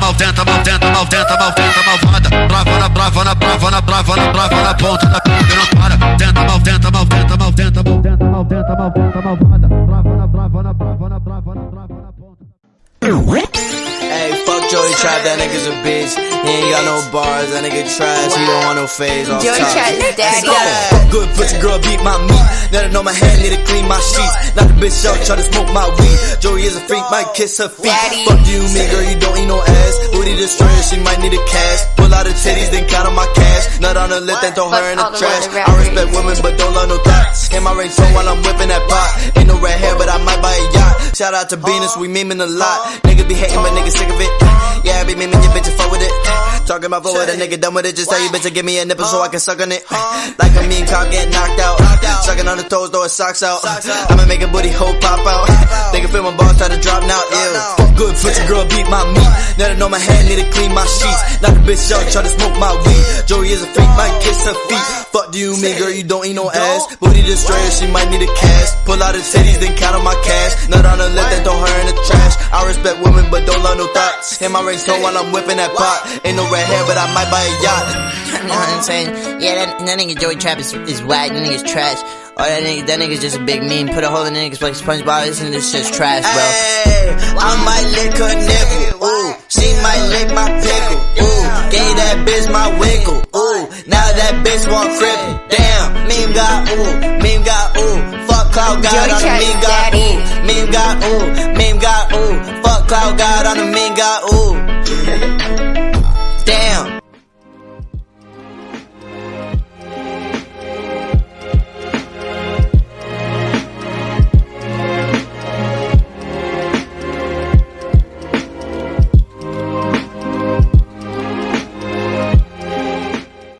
malventa, malventa, malventa, malventa, malvada. Brava na, brava na, brava na, brava na, brava na ponta da pica, não para. Tenta, malventa, malventa, malventa, malventa, malventa, malventa, malvada. Brava na, brava na, brava That nigga's a bitch. He ain't got no bars, that nigga trash. He don't want no phase off Joey top. Daddy. Fuck good pussy girl, beat my meat. Let her know my hair, need to clean my sheets. Not the bitch out, try to smoke my weed. Joey is a freak, might kiss her feet. Daddy. Fuck you, me girl, you don't eat no ass. Booty destroyer, she might need a cash. Pull out her titties, then count on my cash. Nut on her lip, then throw her in the trash. I respect women, but don't love no thoughts. In my range phone while I'm whipping that pot. Ain't no red hair, but I might buy a yacht. Shout out to Venus, we memeing a lot. Niggas be hating, but niggas sick of it. Yeah, I be your bitch and fuck with it. Talking about fuck with a nigga done with it. Just tell you bitch to give me a nipple so I can suck on it. Like a mean cop getting knocked out. Sucking on the toes, throw his socks out. I'ma make a booty hole pop out. They can feel my balls try to drop now. Ew. Fuck good pussy girl, beat my meat. Let her know my hand need to clean my sheets. Knock the bitch out, try to smoke my weed. Joey is a freak, might kiss her feet. Fuck do you mean, girl? You don't eat no ass. Booty destroyer, she might need a cast. Pull out her titties, then count on my cash. Nut on her lip, then thoughts. In my ring tone while I'm whipping that pot. Ain't no red hair, but I might buy a yacht. You know what I'm saying? Yeah, that, that nigga Joey Trap is, is whack. That nigga's trash. Oh, that nigga, that nigga's just a big meme. Put a hole in the niggas like SpongeBob. This and this shit's trash, bro. Hey, I might lick her nipple. Ooh, she might lick my pickle. Ooh, gave that bitch my wiggle. Ooh, now that bitch want cripple. Damn, meme got ooh, meme got ooh. Fuck cloud god Joey on the Chat's meme got ooh, meme got ooh, cloud god on the meme got ooh.